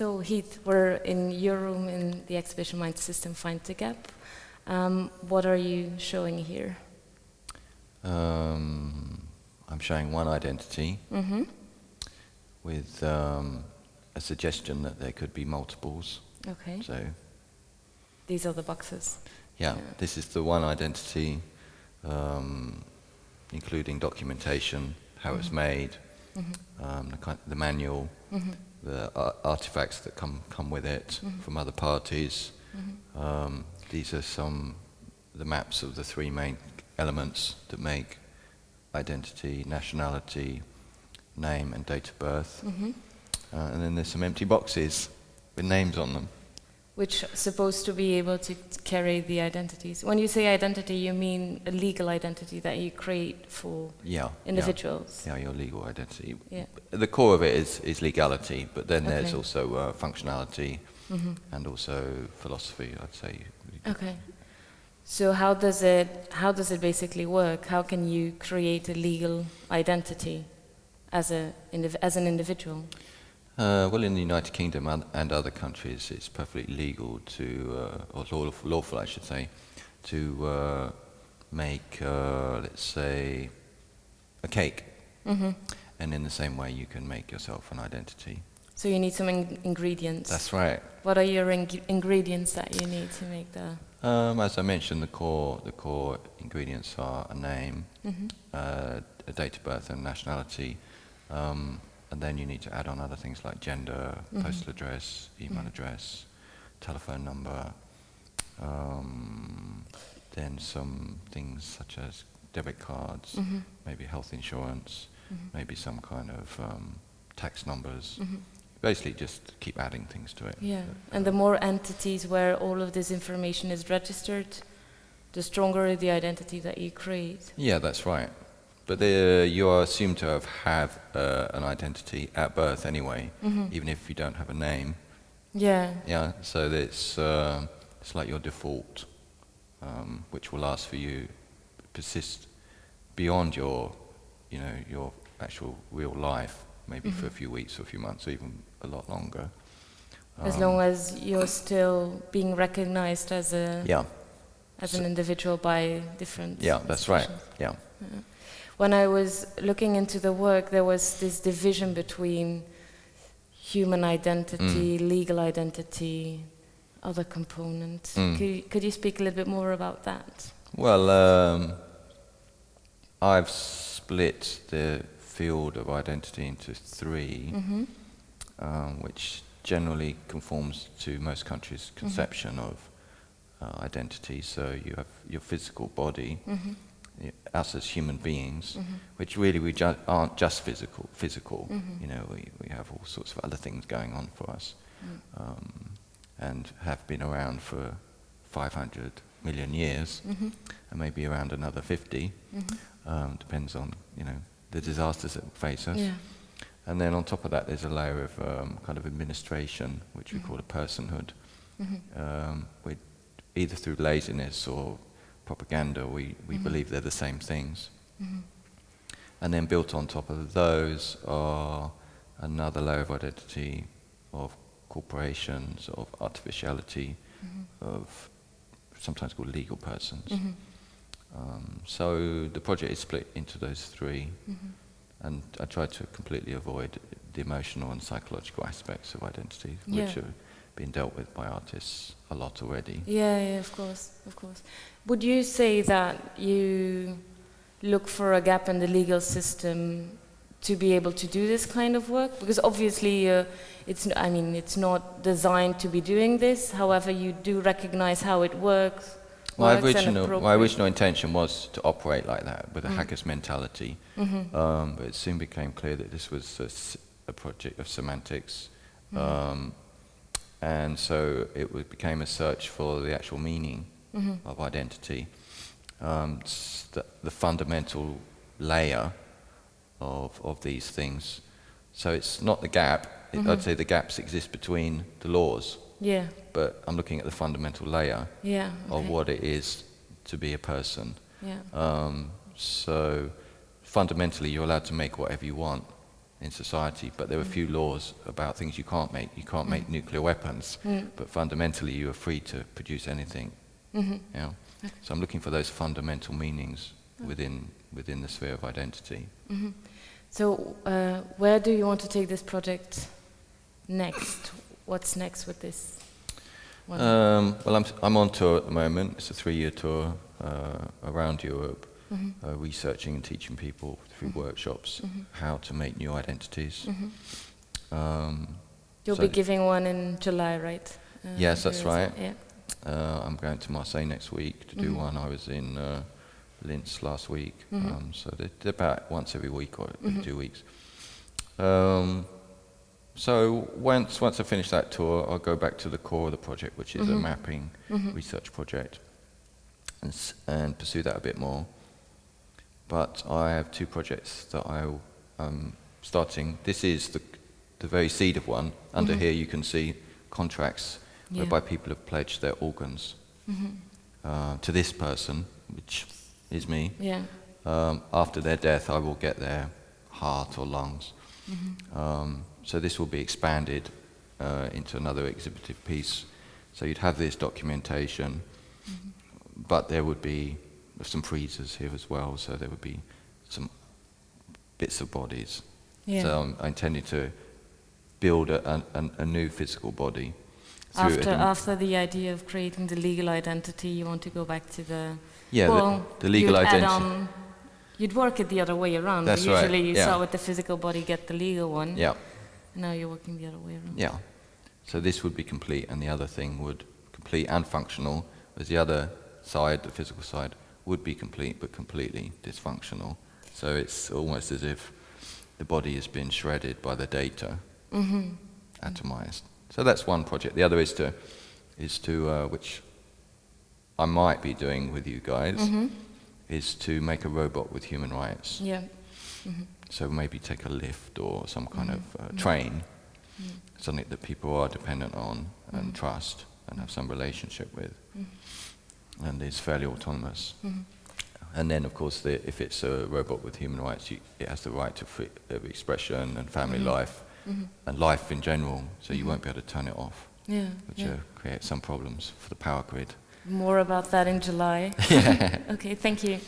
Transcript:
So Heath, we're in your room in the exhibition Mind System Find the Gap. Um, what are you showing here? Um, I'm showing one identity Mm-hmm. with um, a suggestion that there could be multiples. Okay. So, These are the boxes. yeah, Yeah. this is the one identity, um, including documentation, how it's made, Mm-hmm. um, the, kind, the manual, Mm-hmm. the ar- artifacts that come, come with it Mhm. from other parties. Um, these are some the maps of the three main elements that make identity, nationality, name, and date of birth. Mm-hmm. Uh, and then there's some empty boxes with names on them. Which are supposed to be able to carry the identities. When you say identity, you mean a legal identity that you create for Yeah. individuals. Yeah, yeah your legal identity. Yeah. The core of it is, is legality, but then there's also uh, functionality Mhm. and also philosophy, I'd say. Okay. So how does it how does it basically work? How can you create a legal identity as a as an individual? Uh, well, in the United Kingdom and, other countries, it's perfectly legal to, uh, or lawful, lawful, I should say, to uh, make, uh, let's say, a cake. hmm And in the same way, you can make yourself an identity. So you need some in- ingredients. That's right. what are your ing- ingredients that you need to make the? Um, as I mentioned, the core, the core ingredients are a name, hmm uh, a date of birth, and nationality. Um, and then you need to add on other things like gender, Mhm. postal address, email Mhm. address, telephone number. Um, then some things such as debit cards, hmm maybe health insurance, hmm maybe some kind of um, tax numbers. hmm Basically, just keep adding things to it. Yeah, Uh, and the more entities where all of this information is registered, the stronger the identity that you create. Yeah, that's right. But the, you are assumed to have, have uh, an identity at birth anyway, hmm even if you don't have a name. Yeah. Yeah, so it's, uh, it's like your default, um, which will last for you, persist beyond your, you know, your actual real life, maybe for a Mhm. few weeks or a few months or even a lot longer. As Um, long as you're still being recognized as a Yeah, as So- an individual by different. yeah, that's right. Yeah. Yeah. When I was looking into the work, there was this division between human identity, Mm. legal identity, other components. Mm. Could, you, could you speak a little bit more about that? Well, um, I've split the field of identity into 3 hmm um, which generally conforms to most countries' conception of uh, identity. So you have your physical body, hmm us as human beings, hmm which really we ju- aren't just physical. Physical, Mhm. you know, we, we have all sorts of other things going on for us, Mm. um, and have been around for 500 million years, hmm and maybe around another 50. hmm Um, depends on you know the disasters that face us. Yeah. And then on top of that, there's a layer of um, kind of administration, which we Mhm. call a personhood. hmm Um, we, either through laziness or propaganda, we, we Mhm. believe they're the same things. hmm And then built on top of those are another layer of identity of corporations, of artificiality, hmm of sometimes called legal persons. hmm Um, so the project is split into those three. hmm And I try to completely avoid the emotional and psychological aspects of identity, which Yeah. Been dealt with by artists a lot already. Yeah, yeah, of course, of course. Would you say that you look for a gap in the legal system to be able to do this kind of work? Because obviously, uh, it's. I mean, it's not designed to be doing this. However, you do recognize how it works. My original, my original intention was to operate like that, with a Mm. hacker's mentality. Mhm, Um, but it soon became clear that this was a project of semantics. mhm, Um, and so it became a search for the actual meaning mhm, of identity. Um, the, the fundamental layer of, of these things. So it's not the gap. It, Mhm. I'd say the gaps exist between the laws, Yeah, but I'm looking at the fundamental layer yeah. of what it is to be a person. Yeah. Um, so fundamentally, you're allowed to make whatever you want in society, but there are a few laws about things you can't make. You can't make nuclear weapons, but fundamentally you are free to produce anything. hmm You know? So I'm looking for those fundamental meanings within within the sphere of identity. hmm So, uh, where do you want to take this project next? What's next with this? Um, well, I'm, I'm on tour at the moment. It's a three-year tour uh, around Europe, Mhm. uh, researching and teaching people through workshops Mhm. how to make new identities. Mhm. Um, You'll so be giving one in July, right? Uh, Yes, that's right. Yeah. uh, I'm going to Marseille next week to do Mhm. one. I was in uh, Linz last week, Mhm. um, so they're, about once every week or every two weeks. Um, so once once I finish that tour, I'll go back to the core of the project, which is a mapping research project, and, s- and pursue that a bit more. But I have two projects that I'm um, starting. This is the, the very seed of one. Under Mhm. here, you can see contracts Yeah. whereby people have pledged their organs Mhm. uh, to this person, which is me. Yeah. Um, after their death, I will get their heart or lungs. Mhm. Um, so this will be expanded uh, into another exhibitive piece. So you'd have this documentation, but there would be some freezers here as well. So there would be some bits of bodies. Yeah. So um, I'm intending to build a, a, a- new physical body. after after the idea of creating the legal identity, you want to go back to the yeah, the- well, the, legal you'd identity. On, you'd work it the other way around. That's but right, usually you yeah. start with the physical body, get the legal one. Yeah. And now you're working the other way around. Yeah. So this would be complete, and the other thing would complete and functional, whereas the other side, the physical side, would be complete but completely dysfunctional. So it's almost as if the body has been shredded by the data, hmm atomized. So that's one project. The other is to, is to uh, which I might be doing with you guys, hmm is to make a robot with human rights. Yeah. hmm So maybe take a lift or some kind Mhm. of uh, train, Mm. something that people are dependent on and Mhm. trust and have some relationship with. And is fairly autonomous. hmm And then, of course, the, if it's a robot with human rights, you, it has the right to free, of expression and family Mhm. life hmm and life in general. So you Mhm. won't be able to turn it off, Yeah. which yeah. uh, creates some problems for the power grid. More about that in July. yeah. Okay, thank you.